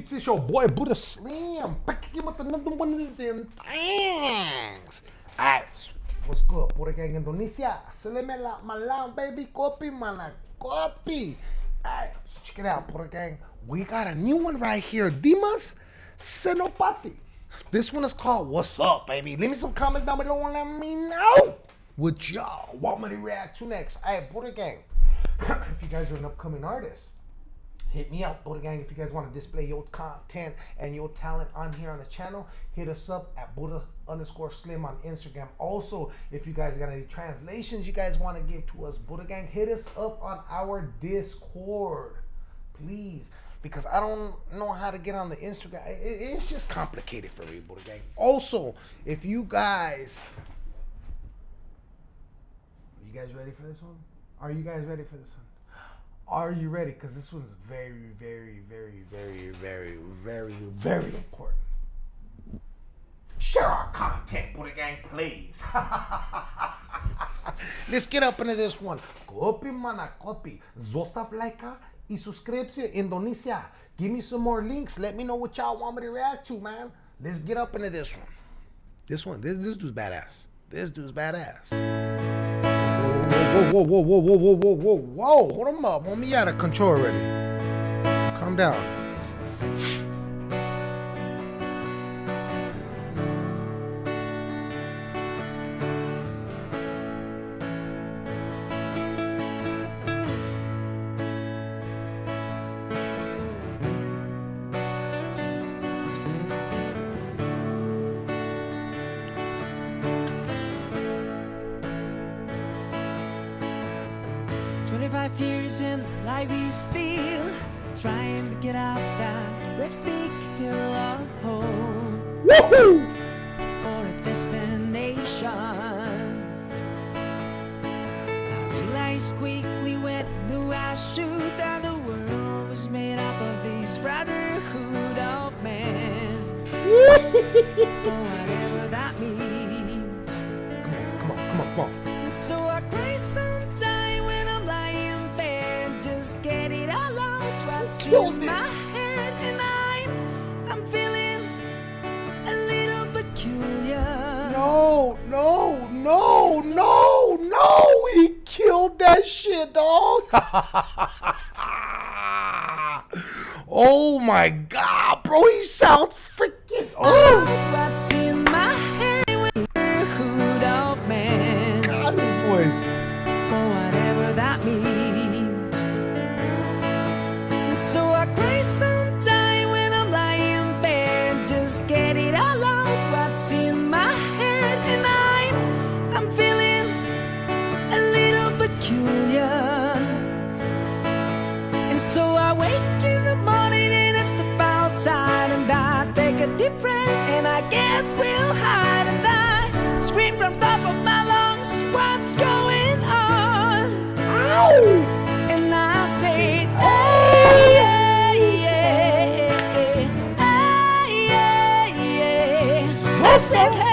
peeps? It's your boy Buddha Slim. Back again with another one of them things. Alright, what's good? Buddha Gang Indonesia. Salamela malam, baby. Kopi mana kopi. Alright, so check it out, Buddha Gang. We got a new one right here. Dimas Senopati. This one is called What's Up, baby? Leave me some comments down below and let me know what y'all want me to react to next. Alright, Buddha Gang. if you guys are an upcoming artist, hit me up, Buddha Gang. If you guys want to display your content and your talent on here on the channel, hit us up at Buddha underscore Slim on Instagram. Also, if you guys got any translations you guys want to give to us, Buddha Gang, hit us up on our Discord, please. Because I don't know how to get on the Instagram. It- it's just complicated for me, Buddha Gang. Also, if you guys are you guys ready for this one? Are you guys ready for this one? Are you ready? Because this one's very, very, very, very, very, very, very important. Share our content, Buddha Gang, please. Let's get up into this one. Copy, mana, copy. Zostav like y Indonesia. Give me some more links. Let me know what y'all want me to react to, man. Let's get up into this one. This one, this, this dude's badass. This dude's badass. Whoa, whoa, whoa, whoa, whoa, whoa, whoa, whoa, whoa. Hold him up. Homie, you out of control already. Calm down. Twenty-five years in life is still trying to get out that big hill of home Woohoo! for a destination. I realized quickly when I knew I should that the world was made up of this brotherhood of men. whatever that means. Come on, come on, come on, come on. So I No, no, no, no, no. He killed that shit, dog. oh my god, bro. He sounds and I get real high and I scream from top of my lungs, what's going on? And I say, ah! hey, yeah, yeah, hey, yeah, yeah. I said, hey,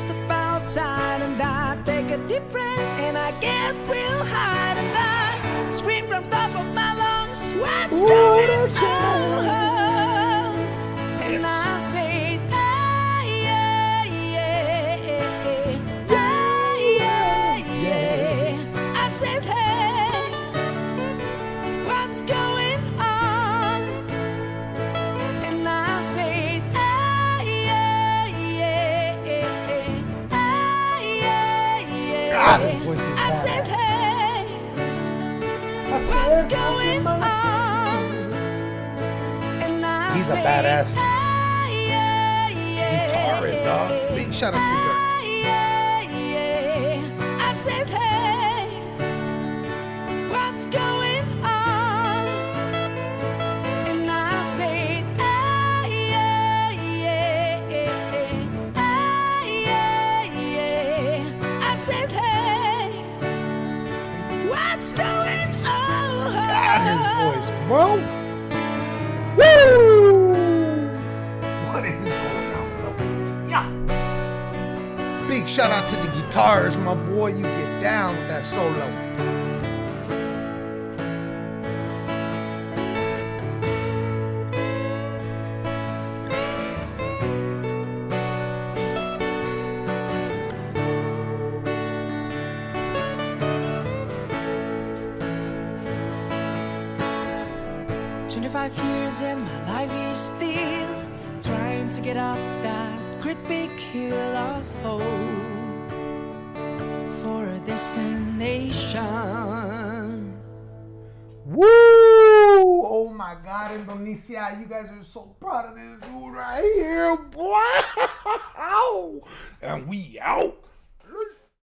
step outside and I take a deep breath and I get real high and I scream from top of my lungs, what's Ooh, going on? He's a badass ah, yeah, yeah, guitarist, dog. Big shout out to you. Ah, yeah, yeah. I said, hey, what's going on? And I say, ah, yeah, yeah, ah, yeah, yeah. I said, hey, what's going on? God, his voice, bro. Shout out to the guitars, my boy. You get down with that solo. Twenty-five years and my life is still trying to get up that great big hill of hope for a destination. Woo! Oh my God, Indonesia, you guys are so proud of this dude right here, boy. And we out.